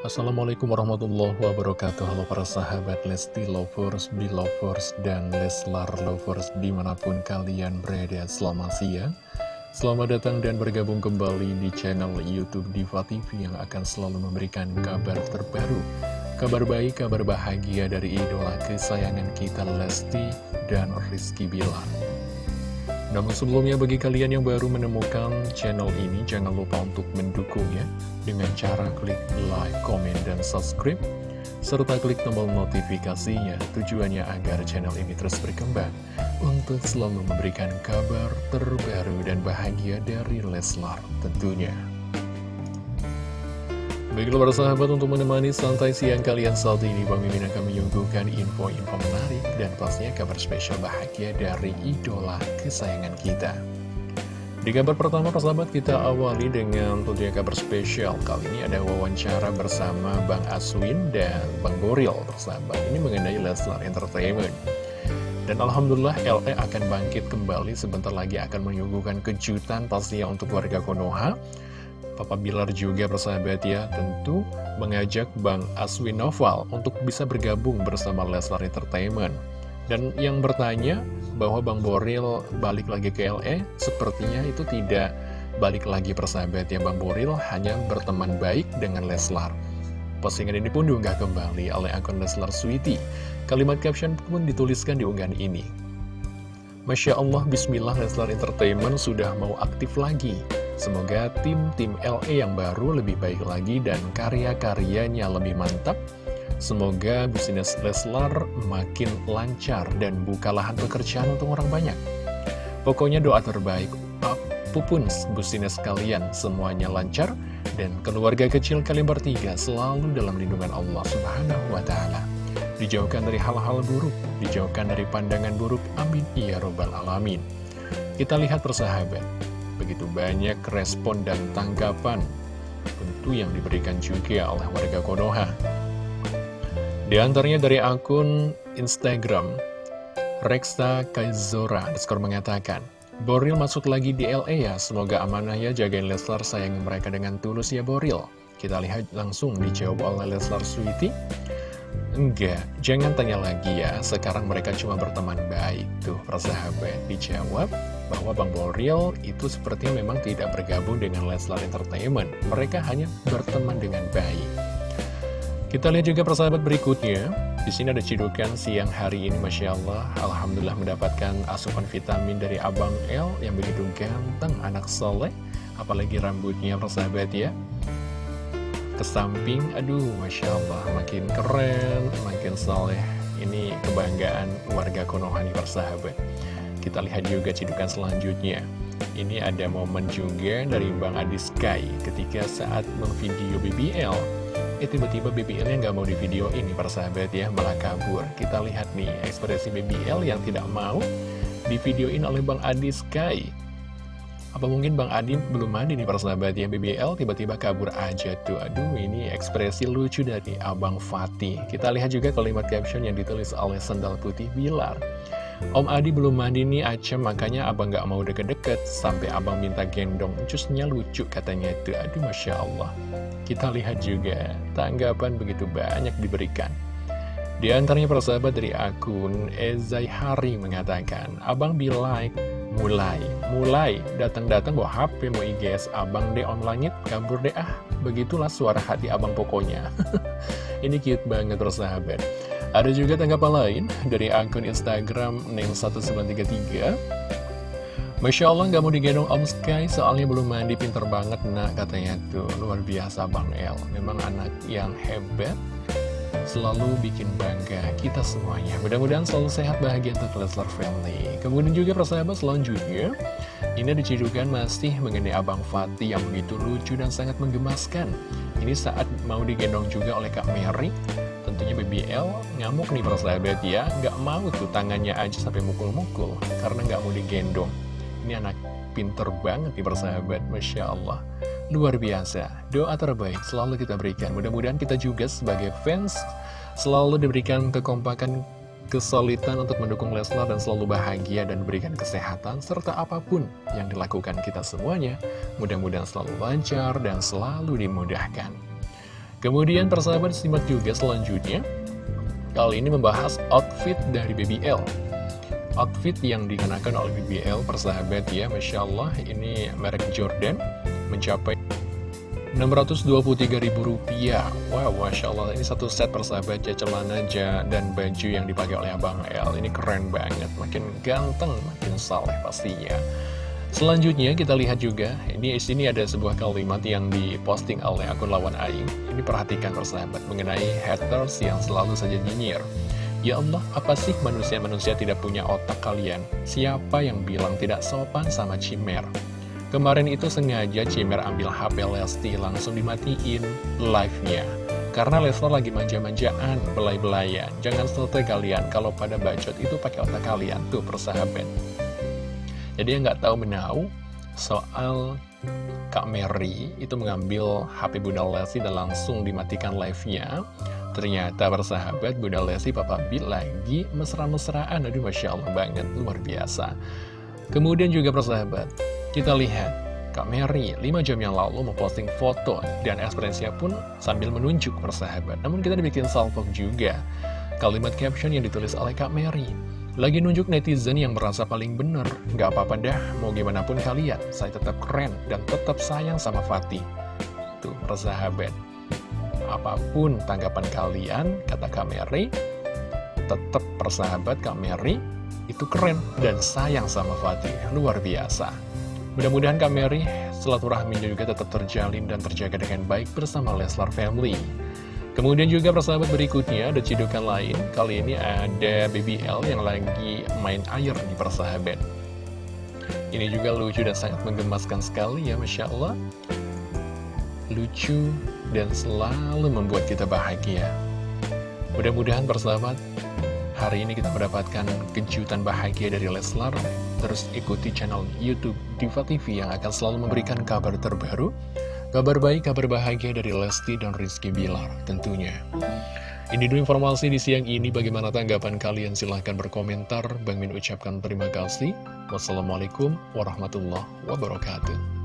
Assalamualaikum warahmatullahi wabarakatuh. Halo para sahabat Lesti Lovers, Belovers, dan Leslar Lovers di mana pun kalian berada. Selamat siang. Selamat datang dan bergabung kembali di channel Youtube Diva TV yang akan selalu memberikan kabar terbaru Kabar baik, kabar bahagia dari idola kesayangan kita Lesti dan Rizky Bilar namun sebelumnya bagi kalian yang baru menemukan channel ini jangan lupa untuk mendukungnya dengan cara klik like, comment, dan subscribe serta klik tombol notifikasinya tujuannya agar channel ini terus berkembang untuk selalu memberikan kabar terbaru dan bahagia dari Leslar tentunya. Baiklah para sahabat untuk menemani santai siang kalian saat ini Bang Mimin akan menyuguhkan info-info menarik dan pastinya kabar spesial bahagia dari idola kesayangan kita. Di kabar pertama para sahabat kita awali dengan tentunya kabar spesial. Kali ini ada wawancara bersama Bang Aswin dan Bang Boril persahabat Ini mengenai Leslar Entertainment. Dan Alhamdulillah LE akan bangkit kembali. Sebentar lagi akan menyuguhkan kejutan pastinya untuk warga Konoha Papa Bilar juga persahabat ya tentu mengajak Bang Aswin Noval untuk bisa bergabung bersama Leslar Entertainment. Dan yang bertanya bahwa Bang Boril balik lagi ke LE, sepertinya itu tidak balik lagi persahabat ya Bang Boril hanya berteman baik dengan Leslar. Postingan ini pun diunggah kembali oleh akun Leslar Sweety. Kalimat caption pun dituliskan di unggahan ini. Masya Allah, Bismillah Leslar Entertainment sudah mau aktif lagi. Semoga tim-tim LE yang baru lebih baik lagi dan karya-karyanya lebih mantap. Semoga bisnis Leslar makin lancar dan buka lahan pekerjaan untuk orang banyak. Pokoknya doa terbaik, apa pun bisnis kalian semuanya lancar dan keluarga kecil kalian bertiga selalu dalam lindungan Allah Subhanahu wa taala. Dijauhkan dari hal-hal buruk, dijauhkan dari pandangan buruk. Amin ya robbal alamin. Kita lihat persahabat, begitu banyak respon dan tanggapan tentu yang diberikan juga oleh warga Konoha. Di antaranya dari akun Instagram, Reksta Kaizora, skor mengatakan, Boril masuk lagi di LA ya, semoga amanah ya jagain Leslar sayang mereka dengan tulus ya Boril. Kita lihat langsung dijawab oleh Leslar Sweety. Enggak, jangan tanya lagi ya, sekarang mereka cuma berteman baik. Tuh, persahabat dijawab, bahwa Bang Boril itu sepertinya memang tidak bergabung dengan Leslar Entertainment. Mereka hanya berteman dengan baik. Kita lihat juga persahabat berikutnya. Di sini ada cidukan siang hari ini, Masya Allah. Alhamdulillah mendapatkan asupan vitamin dari Abang L yang begitu ganteng, anak soleh. Apalagi rambutnya, persahabat ya. Ke samping, aduh, Masya Allah, makin keren, makin soleh. Ini kebanggaan warga Konoha nih, persahabat. Kita lihat juga cidukan selanjutnya. Ini ada momen juga dari Bang Adi Sky ketika saat memvideo BBL. Eh tiba-tiba BBL yang nggak mau di video ini persahabat ya, malah kabur. Kita lihat nih ekspresi BBL yang tidak mau di videoin oleh Bang Adi Sky. Apa mungkin Bang Adi belum mandi nih persahabat ya BBL tiba-tiba kabur aja tuh Aduh ini ekspresi lucu dari Abang Fatih Kita lihat juga kalimat caption yang ditulis oleh Sendal Putih Bilar Om Adi belum mandi nih Acem. Makanya abang gak mau deket-deket. Sampai abang minta gendong. Jusnya lucu katanya itu. Aduh Masya Allah. Kita lihat juga. Tanggapan begitu banyak diberikan. Di antaranya persahabat dari akun Ezai Hari mengatakan Abang be like mulai Mulai. Datang-datang bawa HP mau IGS Abang deh online kabur deh ah. Begitulah suara hati abang pokoknya. Ini cute banget persahabat ada juga tanggapan lain dari akun Instagram Neng1933 Masya Allah nggak mau digendong Om Sky soalnya belum mandi pinter banget nak katanya tuh. Luar biasa Bang El. Memang anak yang hebat selalu bikin bangga kita semuanya. Mudah-mudahan selalu sehat bahagia untuk Leslar Family. Kemudian juga persahabat selanjutnya ini dicidukan masih mengenai Abang Fatih yang begitu lucu dan sangat menggemaskan. Ini saat mau digendong juga oleh Kak Mary tentunya BBL ngamuk nih persahabat ya. Nggak mau tuh tangannya aja sampai mukul-mukul karena nggak mau digendong. Ini anak pinter banget nih persahabat Masya Allah. Luar biasa. Doa terbaik selalu kita berikan. Mudah-mudahan kita juga sebagai fans selalu diberikan kekompakan kesulitan untuk mendukung Leslar dan selalu bahagia dan berikan kesehatan serta apa pun yang dilakukan kita semuanya. Mudah-mudahan selalu lancar dan selalu dimudahkan Kemudian persahabat simak juga selanjutnya. Kali ini membahas outfit dari BBL Outfit yang dikenakan oleh BBL persahabat ya Masya Allah ini merek Jordan mencapai Rp623.000 Wow, Masya Allah Ini satu set persahabat ya Celana aja dan baju yang dipakai oleh Abang L Ini keren banget Makin ganteng, makin saleh pastinya Selanjutnya kita lihat juga Ini sini ada sebuah kalimat yang diposting oleh akun lawan Aing Ini perhatikan persahabat Mengenai haters yang selalu saja nyinyir Ya Allah, apa sih manusia-manusia tidak punya otak kalian? Siapa yang bilang tidak sopan sama Cimer? Kemarin itu sengaja Cimer ambil HP Lesti langsung dimatiin live-nya. Karena Leslar lagi manja-manjaan, belai-belayan. Jangan selesai kalian kalau pada bacot itu pakai otak kalian, tuh persahabat. Jadi yang nggak tahu menau soal Kak Mary itu mengambil HP Bunda Lesti dan langsung dimatikan live-nya. Ternyata persahabat Bunda Lesti Papa B lagi mesra-mesraan. Aduh Masya Allah banget, luar biasa. Kemudian juga persahabat, kita lihat, Kak Mary 5 jam yang lalu memposting foto dan ekspresinya pun sambil menunjuk persahabat. Namun kita dibikin salpok juga. Kalimat caption yang ditulis oleh Kak Mary. Lagi nunjuk netizen yang merasa paling bener. Gak apa-apa dah, mau gimana pun kalian. Saya tetap keren dan tetap sayang sama Fatih. Tuh, persahabat. Apa pun tanggapan kalian, kata Kak Mary, tetap persahabat Kak Mary itu keren dan sayang sama Fatih. Luar biasa. Mudah-mudahan Kak Mary silaturahminya juga tetap terjalin dan terjaga dengan baik bersama Leslar Family. Kemudian juga persahabat berikutnya ada cidukan lain. Kali ini ada BBL yang lagi main air di persahabat. Ini juga lucu dan sangat menggemaskan sekali ya Masya Allah. Lucu dan selalu membuat kita bahagia. Mudah-mudahan persahabat Hari ini kita mendapatkan kejutan bahagia dari Leslar. Terus ikuti channel Youtube Diva TV yang akan selalu memberikan kabar terbaru. Kabar baik, kabar bahagia dari Lesti dan Rizky Bilar tentunya. Ini dulu informasi di siang ini. Bagaimana tanggapan kalian? Silahkan berkomentar. Bang Min ucapkan terima kasih. Wassalamualaikum warahmatullahi wabarakatuh.